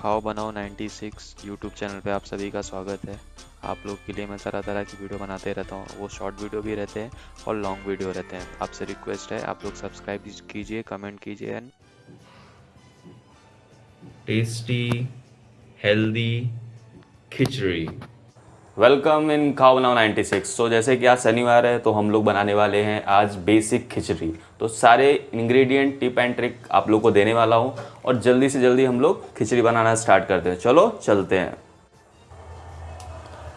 खाओ बनाओ 96 YouTube channel पे आप सभी का स्वागत है। आप लोग के लिए मैं तरह तरह की वीडियो बनाते रहता हूँ। वो शॉर्ट वीडियो भी रहते हैं और लॉन्ग वीडियो रहते हैं। आपसे रिक्वेस्ट है, आप लोग सब्सक्राइब कीजिए, कमेंट कीजिए and tasty, healthy khichdi. Welcome in बनाओ 96 सो जैसे कि आज शनिवार है तो हम लोग बनाने वाले हैं आज बेसिक खिचड़ी। तो सारे इंग्रेडिएंट टिप एंड ट्रिक आप लोग को देने वाला हूँ और जल्दी से जल्दी हम लोग खिचड़ी बनाना स्टार्ट करते हैं। चलो चलते हैं।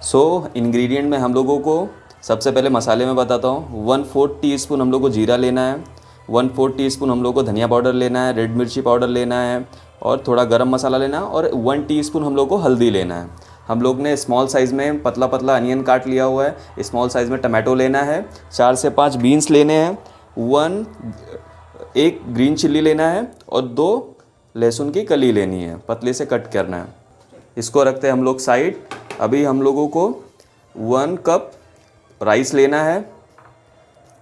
सो so, इंग्रेडिएंट में हम लोगों को सबसे पहले मसाले में बताता हूँ। वन फोर्थ टी स्पून हम लोग को जीरा लेना है। वन फोर्थ टी स्पून हम लोग को धनिया पाउडर लेना है रेड मिर्ची पाउडर लेना है और थोड़ा गरम मसाला लेना है और वन टीस्पून हम लोग को हल्दी लेना है। हम लोग ने स्मॉल साइज़ में पतला पतला अनियन काट लिया हुआ है। स्मॉल साइज़ में टमाटो लेना है। चार से पाँच बीन्स लेने हैं। वन एक ग्रीन चिल्ली लेना है और दो लहसुन की कली लेनी है। पतले से कट करना है। इसको रखते हैं हम लोग साइड अभी हम लोगों को वन कप राइस लेना है।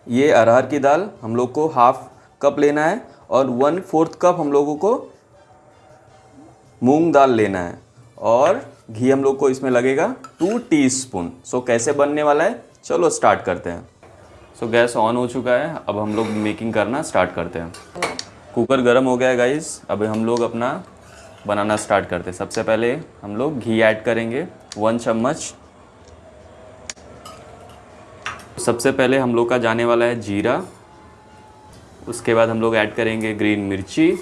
ये अरहर की दाल हम लोग को हाफ़ कप लेना है और वन फोर्थ कप हम लोगों को मूंग दाल लेना है। और घी हम लोग को इसमें लगेगा टू टीस्पून सो कैसे बनने वाला है? चलो स्टार्ट करते हैं. सो so, गैस ऑन हो चुका है. अब हम लोग मेकिंग करना स्टार्ट करते हैं. कुकर गर्म हो गया है गाइस अभी हम लोग अपना बनाना स्टार्ट करते हैं. सबसे पहले हम लोग घी ऐड करेंगे. वन चम्मच. सबसे पहले हम लोग का जाने वाला है जीरा. उसके बाद हम लोग ऐड करेंगे ग्रीन मिर्ची.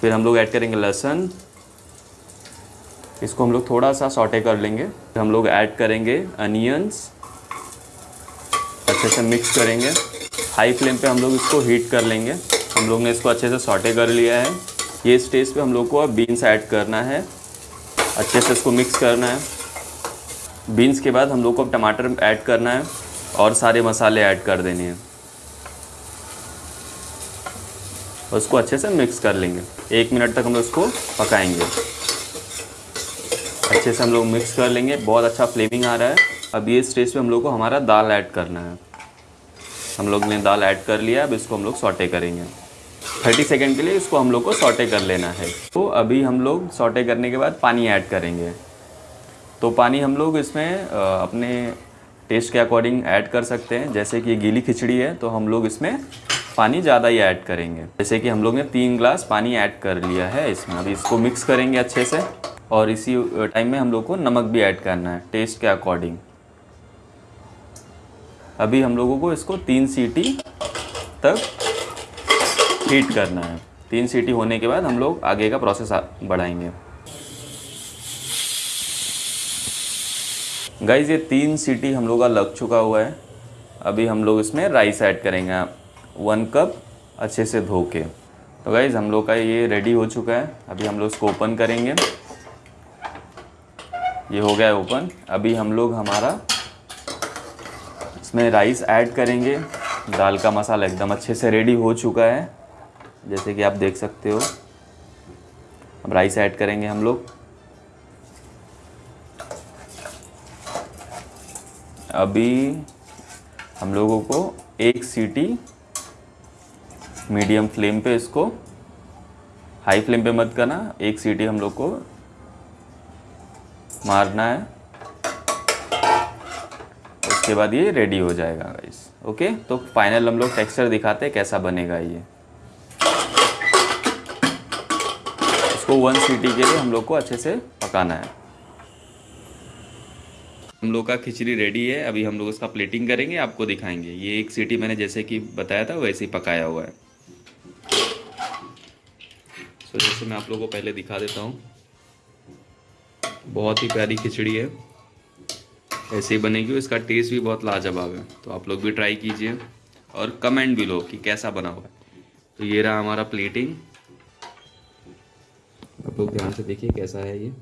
फिर हम लोग ऐड करेंगे लहसुन. इसको हम लोग थोड़ा सा सॉटे कर लेंगे। हम लोग ऐड करेंगे अनियंस। अच्छे से मिक्स करेंगे। हाई फ्लेम पे हम लोग इसको हीट कर लेंगे। हम लोग ने इसको अच्छे से सॉटे कर लिया है। ये स्टेज पे हम लोग को अब बीन्स ऐड करना है। अच्छे से इसको मिक्स करना है। बीन्स के बाद हम लोग को अब टमाटर ऐड करना है और सारे मसाले ऐड कर देने हैं। उसको अच्छे से मिक्स कर लेंगे। एक मिनट तक हम लोग इसको पकाएँगे। अच्छे से हम लोग मिक्स कर लेंगे। बहुत अच्छा फ्लेमिंग आ रहा है। अब ये स्टेज पे हम लोग को हमारा दाल ऐड करना है। हम लोग ने दाल ऐड कर लिया, अब इसको हम लोग सॉटे करेंगे। थर्टी सेकेंड के लिए इसको हम लोग को सॉटे कर लेना है। तो अभी हम लोग सॉटे करने के बाद पानी ऐड करेंगे। तो पानी हम लोग इसमें अपने टेस्ट के अकॉर्डिंग ऐड कर सकते हैं। जैसे कि गीली खिचड़ी है तो हम लोग इसमें पानी ज़्यादा ही ऐड करेंगे। जैसे कि हम लोग ने तीन ग्लास पानी ऐड कर लिया है इसमें। अभी इसको मिक्स करेंगे अच्छे से। और इसी टाइम में हम लोग को नमक भी ऐड करना है टेस्ट के अकॉर्डिंग अभी हम लोगों को इसको तीन सीटी तक हीट करना है। तीन सीटी होने के बाद हम लोग आगे का प्रोसेस बढ़ाएँगे। गाइज़ ये तीन सीटी हम लोग का लग चुका हुआ है। अभी हम लोग इसमें राइस ऐड करेंगे। वन कप अच्छे से धो के। तो गाइज़ हम लोग का ये रेडी हो चुका है। अभी हम लोग इसको ओपन करेंगे। ये हो गया है ओपन अभी हम लोग हमारा इसमें राइस ऐड करेंगे. दाल का मसाला एकदम अच्छे से रेडी हो चुका है. जैसे कि आप देख सकते हो. अब राइस ऐड करेंगे हम लोग. अभी हम लोगों को एक सीटी मीडियम फ्लेम पे इसको हाई फ्लेम पे मत करना. एक सीटी हम लोग को मारना है। उसके बाद ये रेडी हो जाएगा गाइस ओके तो फाइनल हम लोग टेक्सचर दिखाते हैं कैसा बनेगा ये। इसको वन सीटी के लिए हम लोग को अच्छे से पकाना है। हम लोग का खिचड़ी रेडी है। अभी हम लोग इसका प्लेटिंग करेंगे, आपको दिखाएँगे। ये एक सीटी मैंने जैसे कि बताया था, वैसे ही पकाया हुआ है। सो जैसे मैं आप लोगों को पहले दिखा देता हूँ। बहुत ही प्यारी खिचड़ी है। ऐसे ही बनेगी इसका टेस्ट भी बहुत लाजवाब है। तो आप लोग भी ट्राई कीजिए और कमेंट भी लो कि कैसा बना हुआ है। तो ये रहा हमारा प्लेटिंग आप लोग ध्यान से देखिए कैसा है ये।